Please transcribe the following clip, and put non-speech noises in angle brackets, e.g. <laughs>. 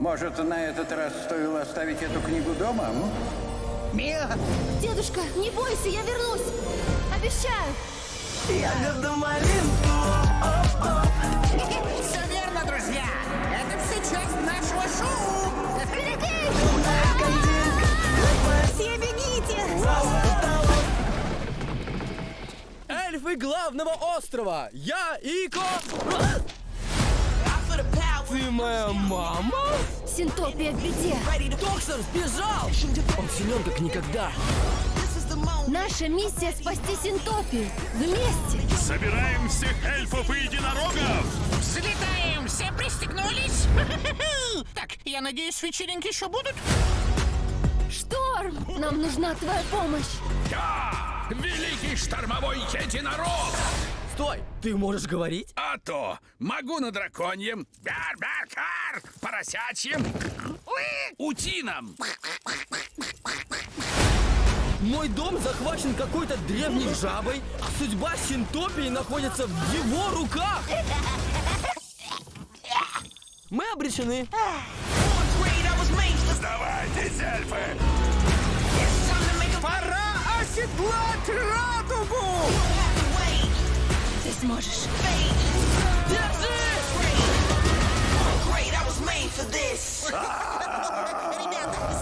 Может, на этот раз стоило оставить эту книгу дома? м? Мия! Дедушка, не бойся, я вернусь. Обещаю. Ягода малинку. Все верно, друзья! Это все часть нашего шоу! Все бегите! Эльфы главного острова! Я Ико! Ты моя мама? Синтопия в беде. Токсер сбежал! Он силен как никогда. Наша миссия спасти Синтопию. Вместе. Собираем всех эльфов и единорогов! Взлетаем! Все пристегнулись? <laughs> Так, я надеюсь, вечеринки еще будут? Шторм! Нам нужна твоя помощь. Я великий штормовой единорог! Стой! Ты можешь говорить? А то могу на драконьем, бар-бар-кар, поросячьем, утином. Мой дом захвачен какой-то древней жабой, а судьба Синтопии находится в его руках! Мы обречены. Сдавайтесь, эльфы! Пора оседлать сможешь. Ребята,